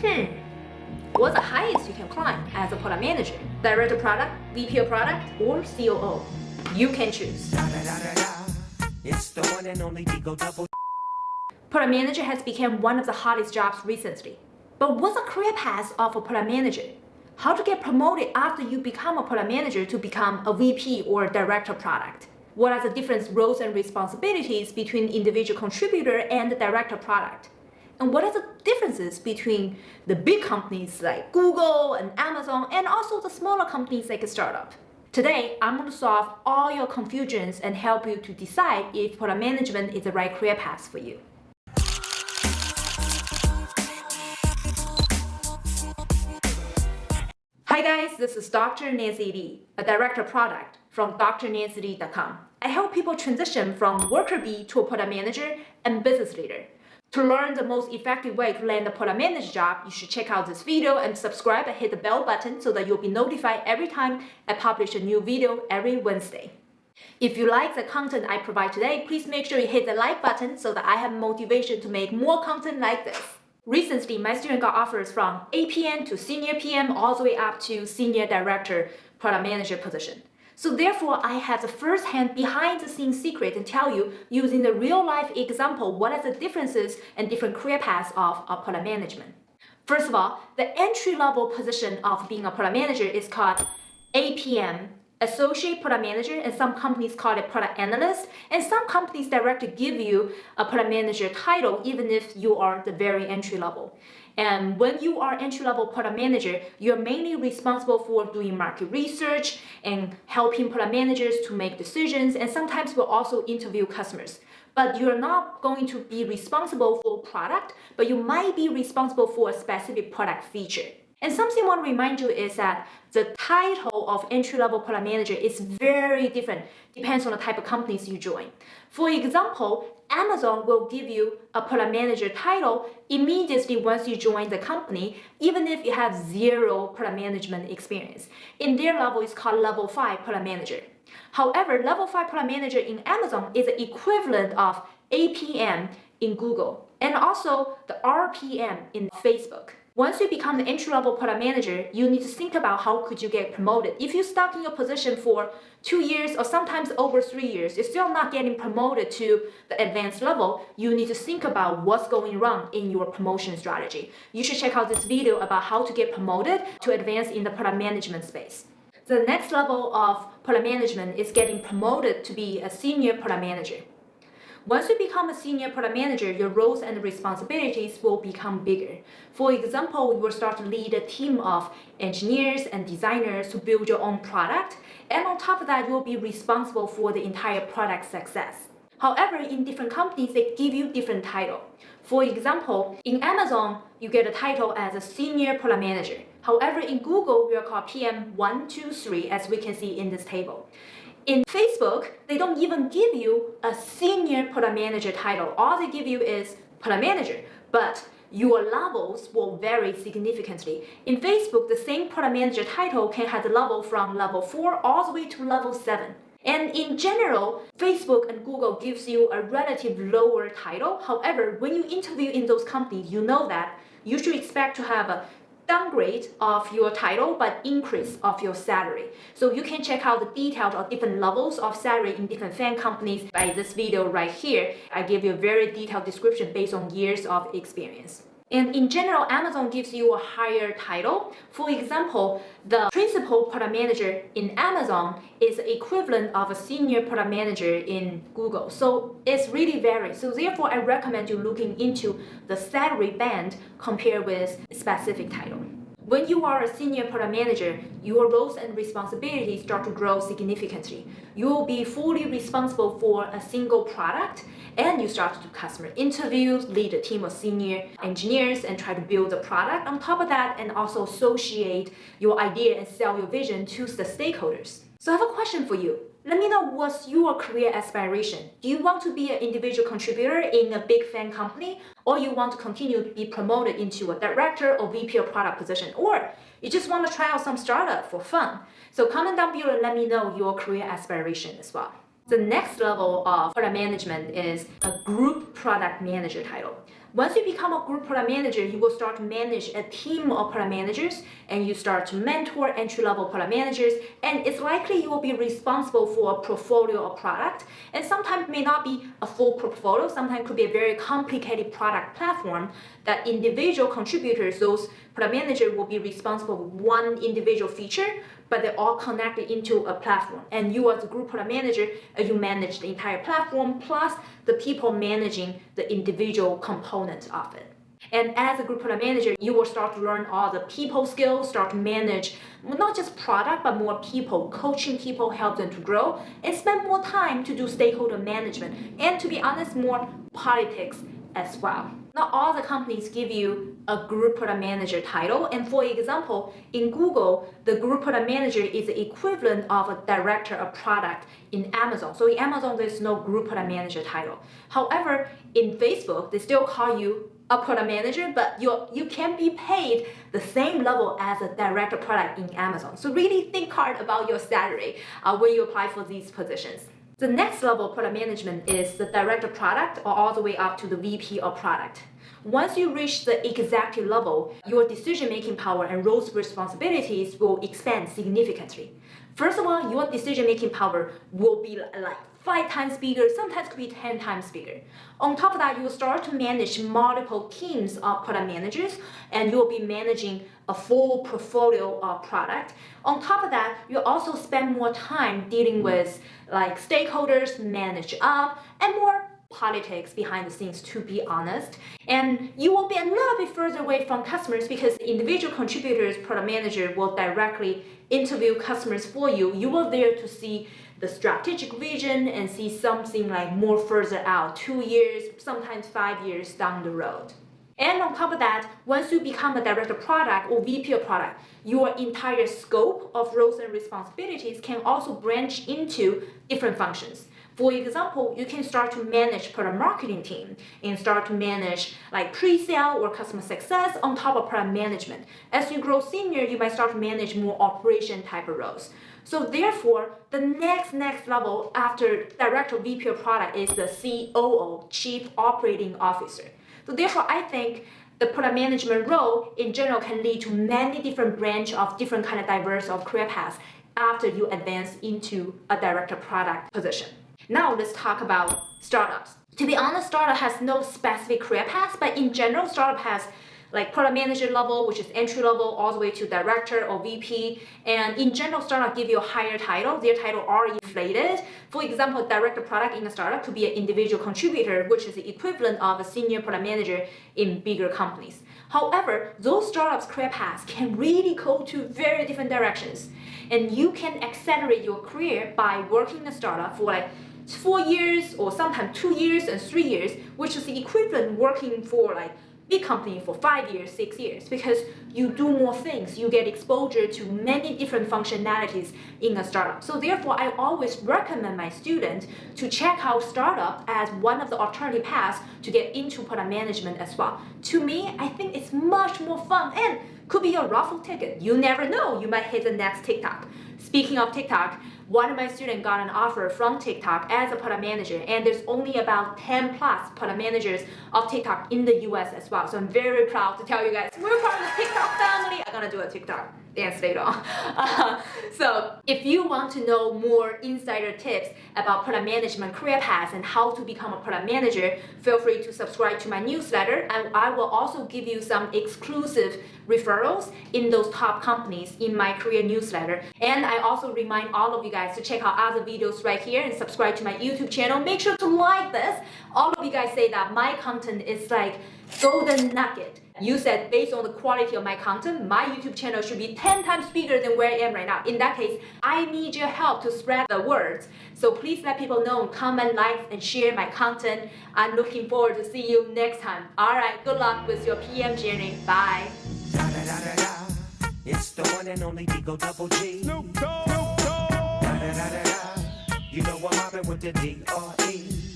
Hmm. What's the highest you can climb as a product manager? Director product, VP of product, or COO? You can choose. Product manager has become one of the hottest jobs recently. But what's the career path of a product manager? How to get promoted after you become a product manager to become a VP or director product? What are the different roles and responsibilities between individual contributor and director product? And what are the differences between the big companies like Google and Amazon and also the smaller companies like a startup? Today, I'm going to solve all your confusions and help you to decide if product management is the right career path for you. Hi guys, this is Dr. Nancy Li, a director of product from drnancyli.com. I help people transition from worker bee to a product manager and business leader. To learn the most effective way to land a product manager job, you should check out this video and subscribe and hit the bell button so that you'll be notified every time I publish a new video every Wednesday. If you like the content I provide today, please make sure you hit the like button so that I have motivation to make more content like this. Recently, my student got offers from APM to senior PM all the way up to senior director product manager position. So therefore, I have the first-hand behind-the-scenes secret to tell you using the real-life example what are the differences and different career paths of a product management. First of all, the entry-level position of being a product manager is called APM, Associate Product Manager, and some companies call it Product Analyst, and some companies directly give you a Product Manager title even if you are the very entry level. And when you are entry-level product manager, you're mainly responsible for doing market research and helping product managers to make decisions and sometimes will also interview customers. But you're not going to be responsible for product, but you might be responsible for a specific product feature. And something I want to remind you is that the title of entry-level product manager is very different, depends on the type of companies you join. For example, Amazon will give you a product manager title immediately once you join the company, even if you have zero product management experience. In their level, it's called level 5 product manager. However, level 5 product manager in Amazon is the equivalent of APM in Google and also the RPM in Facebook. Once you become the entry-level product manager, you need to think about how could you get promoted. If you're stuck in your position for two years or sometimes over three years, you're still not getting promoted to the advanced level, you need to think about what's going wrong in your promotion strategy. You should check out this video about how to get promoted to advance in the product management space. The next level of product management is getting promoted to be a senior product manager. Once you become a senior product manager, your roles and responsibilities will become bigger. For example, you will start to lead a team of engineers and designers to build your own product. And on top of that, you will be responsible for the entire product success. However, in different companies, they give you different title. For example, in Amazon, you get a title as a senior product manager. However, in Google, we are called PM123, as we can see in this table. In Facebook, they don't even give you a senior product manager title. All they give you is product manager, but your levels will vary significantly. In Facebook, the same product manager title can have the level from level 4 all the way to level 7. And in general, Facebook and Google gives you a relative lower title. However, when you interview in those companies, you know that you should expect to have a downgrade of your title but increase of your salary. So you can check out the details of different levels of salary in different FAANG companies by this video right here. I give you a very detailed description based on years of experience. And in general, Amazon gives you a higher title. For example, the principal product manager in Amazon is equivalent of a senior product manager in Google. So it's really varied. So therefore, I recommend you looking into the salary band compared with specific title. When you are a senior product manager, your roles and responsibilities start to grow significantly. You will be fully responsible for a single product and you start to do customer interviews, lead a team of senior engineers and try to build a product on top of that and also associate your idea and sell your vision to the stakeholders. So I have a question for you. Let me know what's your career aspiration. Do you want to be an individual contributor in a big FAANG company or you want to continue to be promoted into a director or VP of product position or you just want to try out some startup for fun. So comment down below and let me know your career aspiration as well. The next level of product management is a group product manager title. Once you become a group product manager, you will start to manage a team of product managers and you start to mentor entry level product managers. And it's likely you will be responsible for a portfolio of product. And sometimes may not be a full portfolio, sometimes could be a very complicated product platform that individual contributors, those product manager will be responsible for one individual feature, but they're all connected into a platform. And you as a group product manager, uh, you manage the entire platform plus the people managing the individual components of it. And as a group product manager, you will start to learn all the people skills, start to manage not just product, but more people, coaching people, help them to grow, and spend more time to do stakeholder management. And to be honest, more politics as well. Not all the companies give you a group product manager title. And for example, in Google, the group product manager is the equivalent of a director of product in Amazon. So in Amazon, there's no group product manager title. However, in Facebook, they still call you a product manager, but you you can be paid the same level as a director product in Amazon. So really think hard about your salary uh, when you apply for these positions. The next level of product management is the director product or all the way up to the VP of product. Once you reach the executive level, your decision-making power and roles responsibilities will expand significantly. First of all, your decision-making power will be like five times bigger, sometimes could be 10 times bigger. On top of that, you will start to manage multiple teams of product managers and you'll be managing a full portfolio of product. On top of that, you also spend more time dealing with like stakeholders, manage up, and more politics behind the scenes to be honest. And you will be a little bit further away from customers because individual contributors product manager will directly interview customers for you. You will there to see the strategic vision and see something like more further out two years sometimes five years down the road. And on top of that, once you become a director of product or VP of product, your entire scope of roles and responsibilities can also branch into different functions. For example, you can start to manage product marketing team and start to manage like pre-sale or customer success on top of product management. As you grow senior, you might start to manage more operation type of roles. So therefore, the next next level after director VP of product is the COO, Chief Operating Officer. So therefore, I think the product management role in general can lead to many different branch of different kind of diverse of career paths after you advance into a director product position. Now let's talk about startups. To be honest, startup has no specific career path, but in general, startup has like product manager level, which is entry level, all the way to director or VP. And in general, startup give you a higher title. Their title are inflated. For example, director product in a startup could be an individual contributor, which is the equivalent of a senior product manager in bigger companies. However, those startups career paths can really go to very different directions. And you can accelerate your career by working in a startup for like four years or sometimes two years and three years, which is the equivalent working for like big company for five years, six years, because you do more things. You get exposure to many different functionalities in a startup. So therefore, I always recommend my students to check out startup as one of the alternative paths to get into product management as well. To me, I think it's much more fun and could be a raffle ticket. You never know, you might hit the next TikTok. Speaking of TikTok, one of my students got an offer from TikTok as a product manager, and there's only about 10 plus product managers of TikTok in the US as well. So I'm very proud to tell you guys, we're part of the TikTok family. I'm gonna do a TikTok dance later on. Uh, so if you want to know more insider tips about product management career paths and how to become a product manager, feel free to subscribe to my newsletter and I will also give you some exclusive referrals in those top companies in my career newsletter. And I also remind all of you guys to check out other videos right here and subscribe to my YouTube channel. Make sure to like this. All of you guys say that my content is like golden nugget. You said based on the quality of my content, my YouTube channel should be 10 times bigger than where I am right now. In that case, I need your help to spread the words. So please let people know, comment, like, and share my content. I'm looking forward to see you next time. Alright, good luck with your PM journey. Bye. Da da da da da. It's the one and only Digo Double G. Snoop Dogg. Snoop Dogg. Da da da da da. You know I'm mobbing with the D R E.